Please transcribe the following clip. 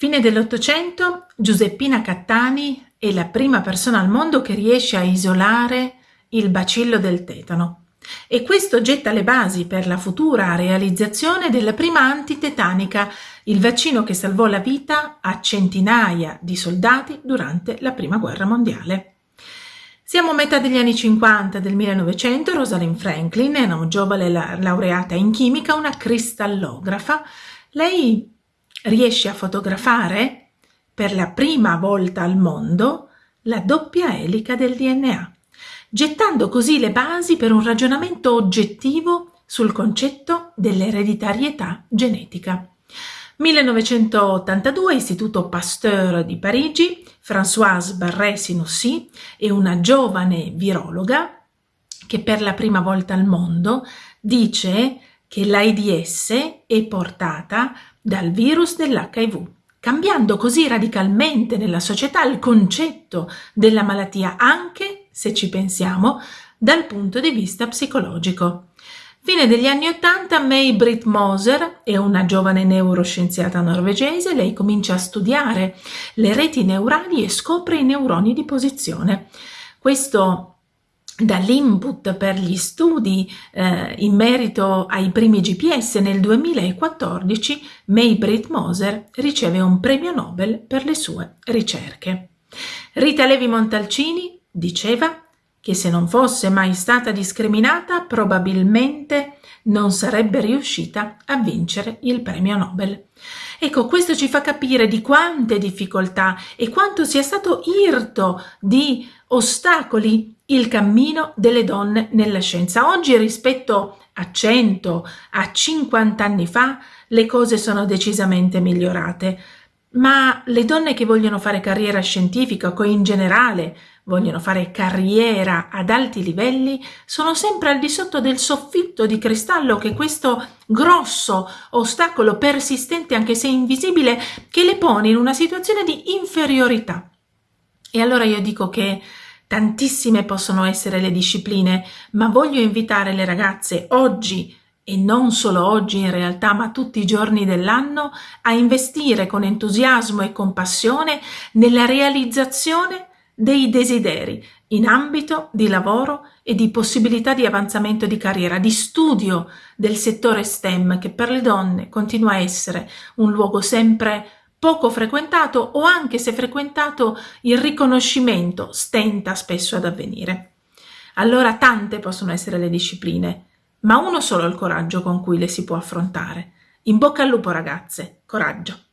Fine dell'Ottocento, Giuseppina Cattani è la prima persona al mondo che riesce a isolare il bacillo del tetano e questo getta le basi per la futura realizzazione della prima antitetanica, il vaccino che salvò la vita a centinaia di soldati durante la Prima Guerra Mondiale. Siamo a metà degli anni 50 del 1900, Rosalind Franklin è una giovane laureata in chimica, una cristallografa. Lei riesce a fotografare per la prima volta al mondo la doppia elica del DNA, gettando così le basi per un ragionamento oggettivo sul concetto dell'ereditarietà genetica. 1982, Istituto Pasteur di Parigi, Françoise Barré-Sinoussi è una giovane virologa che per la prima volta al mondo dice che l'AIDS è portata dal virus dell'HIV, cambiando così radicalmente nella società il concetto della malattia, anche se ci pensiamo dal punto di vista psicologico. Fine degli anni Ottanta, May Britt Moser è una giovane neuroscienziata norvegese, lei comincia a studiare le reti neurali e scopre i neuroni di posizione. Questo dall'input per gli studi eh, in merito ai primi GPS nel 2014 May Britt Moser riceve un premio Nobel per le sue ricerche. Rita Levi Montalcini diceva che se non fosse mai stata discriminata probabilmente non sarebbe riuscita a vincere il premio Nobel. Ecco, questo ci fa capire di quante difficoltà e quanto sia stato irto di ostacoli il cammino delle donne nella scienza. Oggi rispetto a 100, a 50 anni fa, le cose sono decisamente migliorate, ma le donne che vogliono fare carriera scientifica o in generale vogliono fare carriera ad alti livelli sono sempre al di sotto del soffitto di cristallo che questo grosso ostacolo persistente anche se invisibile che le pone in una situazione di inferiorità. E allora io dico che Tantissime possono essere le discipline, ma voglio invitare le ragazze oggi e non solo oggi in realtà, ma tutti i giorni dell'anno, a investire con entusiasmo e compassione nella realizzazione dei desideri in ambito di lavoro e di possibilità di avanzamento di carriera, di studio del settore STEM che per le donne continua a essere un luogo sempre poco frequentato o anche se frequentato il riconoscimento stenta spesso ad avvenire. Allora tante possono essere le discipline, ma uno solo il coraggio con cui le si può affrontare. In bocca al lupo ragazze, coraggio!